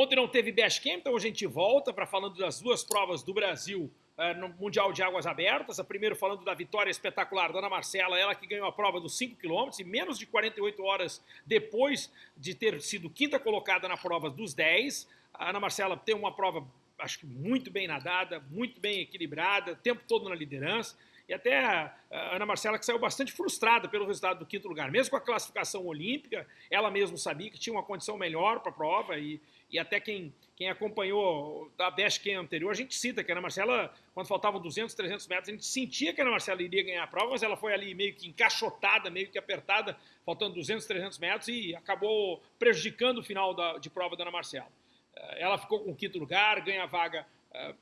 Ontem não teve Bash Camp, então a gente volta para falando das duas provas do Brasil uh, no Mundial de Águas Abertas. A primeiro falando da vitória espetacular da Ana Marcela, ela que ganhou a prova dos 5 km e menos de 48 horas depois de ter sido quinta colocada na prova dos 10. A Ana Marcela tem uma prova, acho que muito bem nadada, muito bem equilibrada, o tempo todo na liderança. E até a Ana Marcela que saiu bastante frustrada pelo resultado do quinto lugar. Mesmo com a classificação olímpica, ela mesma sabia que tinha uma condição melhor para a prova e, e até quem, quem acompanhou da Best Camp anterior, a gente cita que a Ana Marcela, quando faltavam 200, 300 metros, a gente sentia que a Ana Marcela iria ganhar a prova, mas ela foi ali meio que encaixotada, meio que apertada, faltando 200, 300 metros e acabou prejudicando o final da, de prova da Ana Marcela. Eh, ela ficou com o quinto lugar, ganha a vaga eh,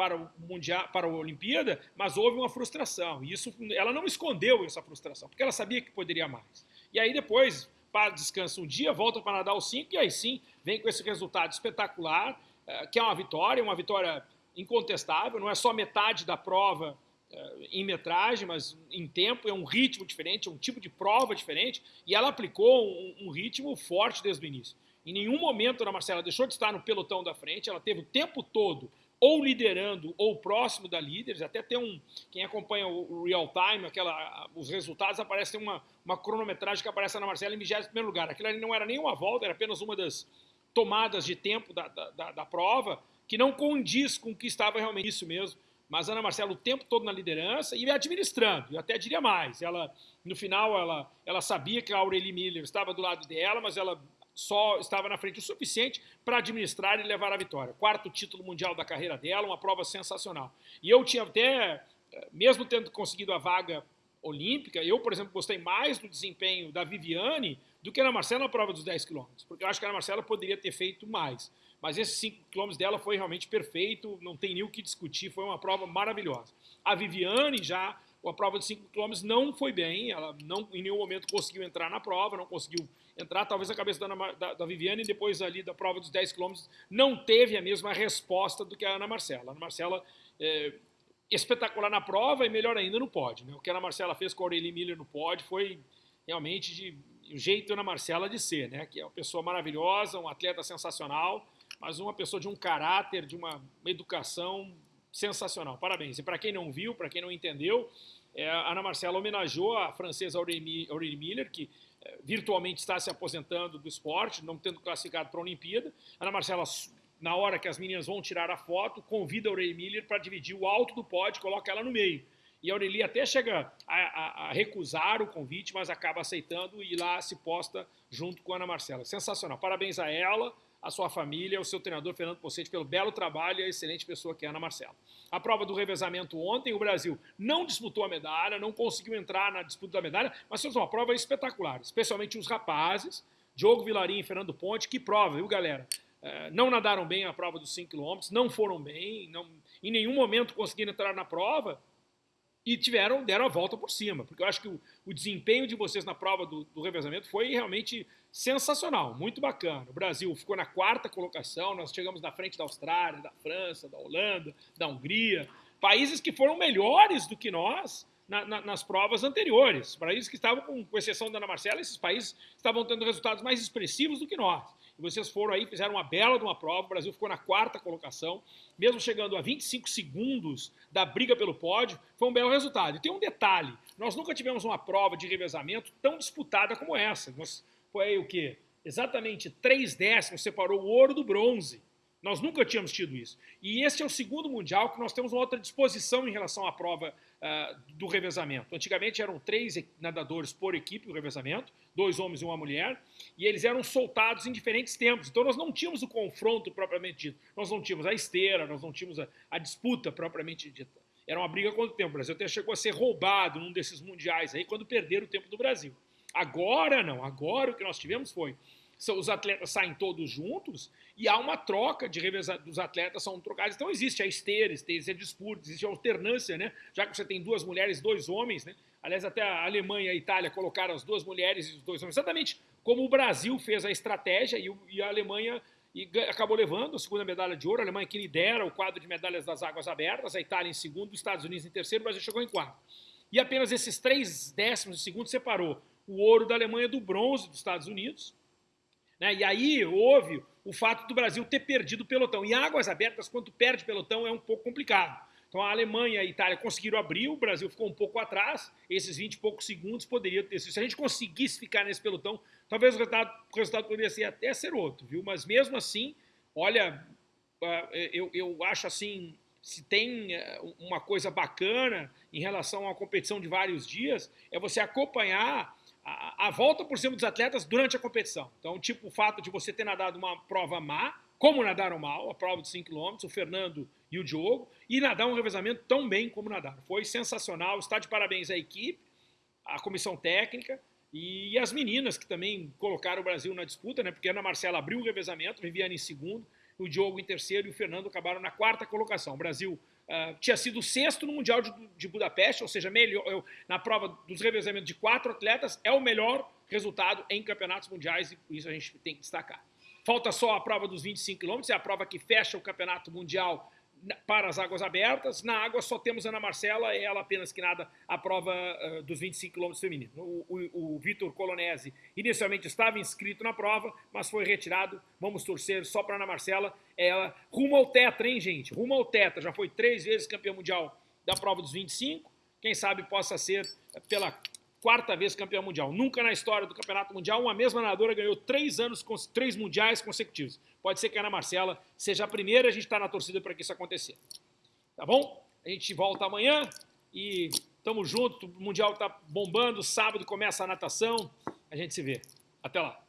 para o mundial, para a Olimpíada, mas houve uma frustração. E isso, ela não escondeu essa frustração, porque ela sabia que poderia mais. E aí depois, para descansa um dia, volta para nadar os 5 e aí sim vem com esse resultado espetacular, eh, que é uma vitória, uma vitória incontestável, não é só metade da prova eh, em metragem, mas em tempo, é um ritmo diferente, é um tipo de prova diferente, e ela aplicou um, um ritmo forte desde o início. Em nenhum momento a Marcela deixou de estar no pelotão da frente, ela teve o tempo todo ou liderando ou próximo da líderes, até tem um, quem acompanha o real time, aquela, os resultados, aparece uma, uma cronometragem que aparece na Marcela em 21 lugar. Aquilo ali não era nenhuma volta, era apenas uma das tomadas de tempo da, da, da, prova, que não condiz com o que estava realmente isso mesmo. Mas Ana Marcela o tempo todo na liderança e administrando, eu até diria mais. Ela, no final, ela, ela sabia que a Aurelie Miller estava do lado dela, mas ela só estava na frente o suficiente para administrar e levar a vitória. Quarto título mundial da carreira dela, uma prova sensacional. E eu tinha até, eh, mesmo tendo conseguido a vaga olímpica, eu, por exemplo, gostei mais do desempenho da Viviane do que na Marcela na prova dos 10 quilômetros, porque eu acho que a Marcela poderia ter feito mais. Mas esses 5 quilômetros dela foi realmente perfeito, não tem nem o que discutir, foi uma prova maravilhosa. A Viviane já, a prova de 5 quilômetros não foi bem, ela não em nenhum momento conseguiu entrar na prova, não conseguiu entrar, talvez a cabeça da, Ana, da, da Viviane, depois ali da prova dos 10 quilômetros, não teve a mesma resposta do que a Ana Marcela. A Ana Marcela, é, espetacular na prova e melhor ainda no pódio. Né? O que a Ana Marcela fez com a Aurelie Miller no pódio foi realmente de o jeito Ana Marcela de ser, né? que é uma pessoa maravilhosa, um atleta sensacional, mas uma pessoa de um caráter, de uma, uma educação sensacional. Parabéns. E para quem não viu, para quem não entendeu, é, a Ana Marcela homenageou a francesa Aurélie Miller, que virtualmente está se aposentando do esporte, não tendo classificado para a Olimpíada. Ana Marcela, na hora que as meninas vão tirar a foto, convida a Aurélie Miller para dividir o alto do pódio, coloca ela no meio. E a Aurelie até chega a, a, a, recusar o convite, mas acaba aceitando e lá se posta junto com a Ana Marcela. Sensacional. Parabéns a ela, a sua família, ao seu treinador Fernando Pocete pelo belo trabalho e a excelente pessoa que é Ana Marcela. A prova do revezamento ontem, o Brasil não disputou a medalha, não conseguiu entrar na disputa da medalha, mas fez uma prova espetacular, especialmente os rapazes, Diogo Vilarim e Fernando Ponte, que prova, viu galera? É, não nadaram bem a prova dos 5 km, não foram bem, não, em nenhum momento conseguiram entrar na prova, e tiveram, deram a volta por cima, porque eu acho que o, o desempenho de vocês na prova do, do, revezamento foi realmente sensacional, muito bacana. O Brasil ficou na quarta colocação, nós chegamos na frente da Austrália, da França, da Holanda, da Hungria, países que foram melhores do que nós na, na, nas provas anteriores, países que estavam, com, com exceção da Ana Marcela, esses países estavam tendo resultados mais expressivos do que nós. Vocês foram aí, fizeram uma bela de uma prova, o Brasil ficou na quarta colocação, mesmo chegando a 25 segundos da briga pelo pódio, foi um belo resultado. E tem um detalhe, nós nunca tivemos uma prova de revezamento tão disputada como essa. Nós, foi o quê? Exatamente três décimos separou o ouro do bronze. Nós nunca tínhamos tido isso. E esse é o segundo Mundial que nós temos uma outra disposição em relação à prova uh, do revezamento. Antigamente eram três nadadores por equipe no revezamento, dois homens e uma mulher, e eles eram soltados em diferentes tempos. Então nós não tínhamos o confronto propriamente dito, nós não tínhamos a esteira, nós não tínhamos a, a disputa propriamente dita. Era uma briga contra o tempo. O Brasil até chegou a ser roubado num desses mundiais aí, quando perderam o tempo do Brasil. Agora não, agora o que nós tivemos foi os atletas saem todos juntos e há uma troca de reveza, dos atletas são trocados. Então existe a esteira, existe a disputa, existe a alternância, né? Já que você tem duas mulheres, dois homens, né? Aliás, até a Alemanha e a Itália colocaram as duas mulheres e os dois homens, exatamente como o Brasil fez a estratégia e, e a Alemanha e acabou levando a segunda medalha de ouro, a Alemanha que lidera o quadro de medalhas das águas abertas, a Itália em segundo, os Estados Unidos em terceiro, o Brasil chegou em quarto. E apenas esses três décimos de segundo separou o ouro da Alemanha do bronze dos Estados Unidos, Né? E aí houve o fato do Brasil ter perdido o pelotão. E águas abertas, quando perde pelotão, é um pouco complicado. Então a Alemanha e a Itália conseguiram abrir, o Brasil ficou um pouco atrás, esses 20 e poucos segundos poderiam ter sido. Se a gente conseguisse ficar nesse pelotão, talvez o resultado, o resultado poderia ser até ser outro, viu? Mas mesmo assim, olha, ah, eu, eu acho assim, se tem eh, uma coisa bacana em relação a uma competição de vários dias, é você acompanhar a, a, volta por cima dos atletas durante a competição. Então, tipo, o fato de você ter nadado uma prova má, como nadaram mal, a prova de 5 km, o Fernando e o Diogo, e nadar um revezamento tão bem como nadaram. Foi sensacional, está de parabéns à equipe, à comissão técnica e as meninas que também colocaram o Brasil na disputa, né? Porque a Ana Marcela abriu o revezamento, Viviane em segundo, o Diogo em terceiro e o Fernando acabaram na quarta colocação. O Brasil uh, tinha sido sexto no Mundial de, de Budapeste, ou seja, melhor, eu, na prova dos revezamentos de quatro atletas, é o melhor resultado em campeonatos mundiais e isso a gente tem que destacar. Falta só a prova dos 25 quilômetros, é a prova que fecha o campeonato mundial para as águas abertas. Na água só temos Ana Marcela, é ela apenas que nada a prova uh, dos 25 km feminino. O, o, o Vitor Colonese inicialmente estava inscrito na prova, mas foi retirado. Vamos torcer só para Ana Marcela. Ela rumo ao tetra, hein, gente? Rumo ao tetra. Já foi três vezes campeã mundial da prova dos 25. Quem sabe possa ser pela quarta vez campeã mundial. Nunca na história do campeonato mundial uma mesma nadadora ganhou três anos, três mundiais consecutivos. Pode ser que a Ana Marcela seja a primeira, a gente está na torcida para que isso aconteça. Tá bom? A gente volta amanhã e tamo junto. O mundial está bombando. Sábado começa a natação. A gente se vê. Até lá.